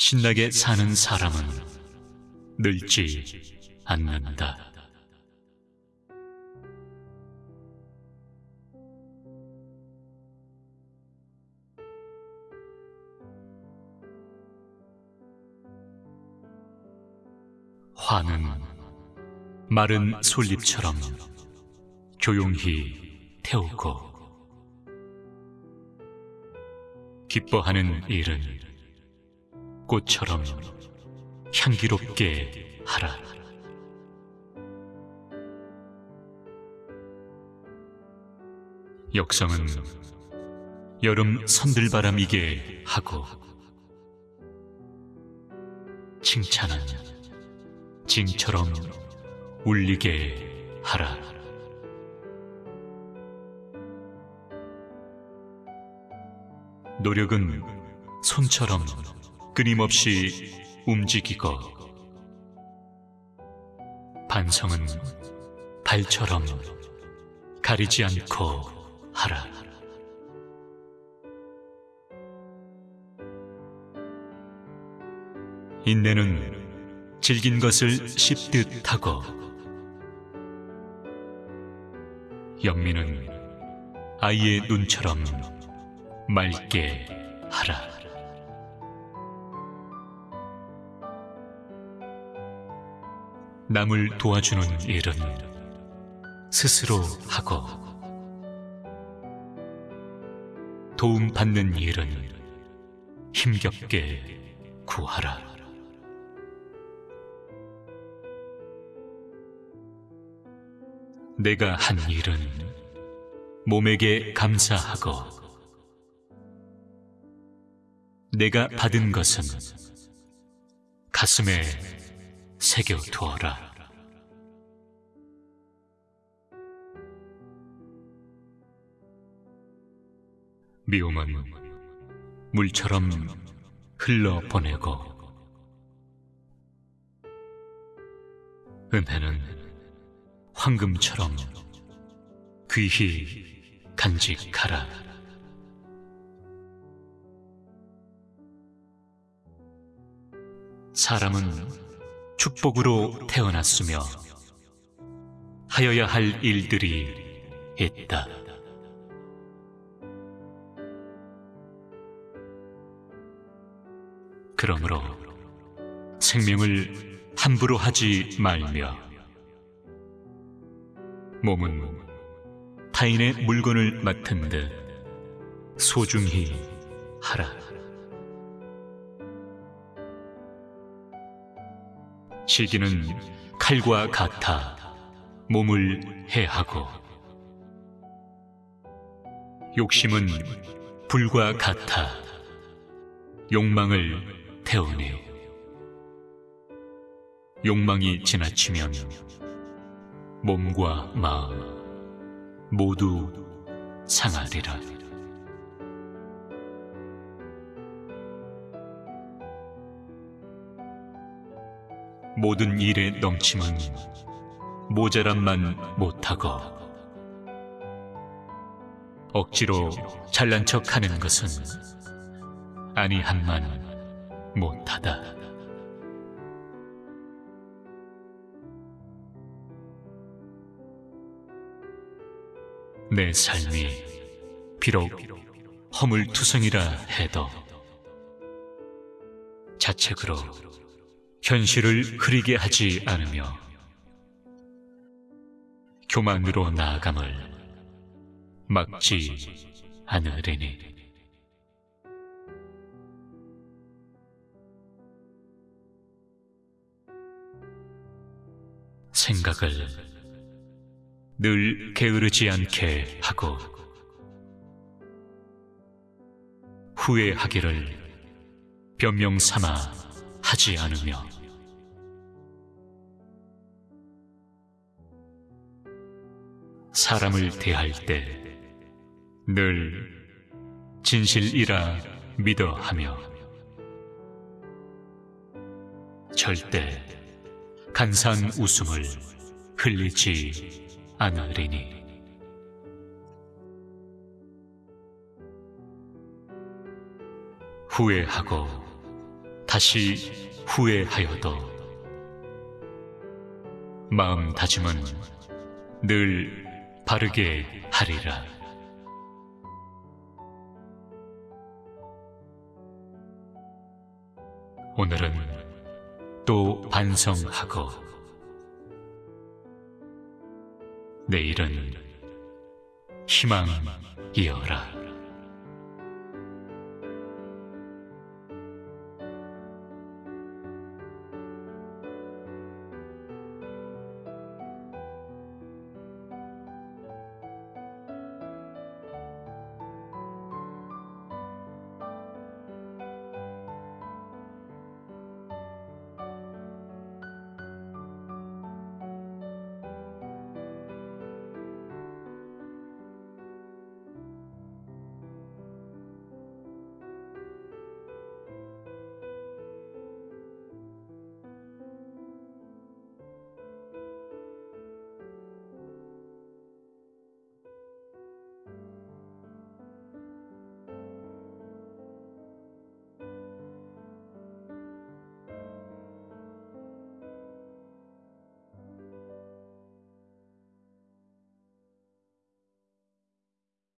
신나게 사는 사람은 늙지 않는다. 화는 마른 솔잎처럼 조용히 태우고 기뻐하는 일은 꽃처럼 향기롭게 하라. 역성은 여름 선들바람이게 하고 칭찬은 징처럼 울리게 하라. 노력은 손처럼 끊임없이 움직이고 반성은 발처럼 가리지 않고 하라. 인내는 질긴 것을 씹듯 하고 영민은 아이의 눈처럼 맑게 하라. 남을 도와주는 일은 스스로 하고 도움받는 일은 힘겹게 구하라. 내가 한 일은 몸에게 감사하고 내가 받은 것은 가슴에 새겨두어라. 미움은 물처럼 흘러보내고 은혜는 황금처럼 귀히 간직하라. 사람은 축복으로 태어났으며 하여야 할 일들이 있다. 그러므로 생명을 함부로 하지 말며 몸은 타인의 물건을 맡은 듯 소중히 하라. 시기는 칼과 같아 몸을 해하고 욕심은 불과 같아 욕망을 태우네. 욕망이 지나치면 몸과 마음 모두 상하리라. 모든 일에 넘침은 모자람만 못하고 억지로 잘난 척 하는 것은 아니한만 못하다. 내 삶이 비록 허물투성이라 해도 자책으로 현실을 흐리게 하지 않으며 교만으로 나아감을 막지 않으리니. 생각을 늘 게으르지 않게 하고 후회하기를 변명 삼아 하지 않으며 사람을 대할 때 늘 진실이라 믿어 하며 절대 간사한 웃음을 흘리지 않으리니. 후회하고 다시 후회하여도 마음 다짐은 늘 바르게 하리라. 오늘은 또 반성하고 내일은 희망이어라.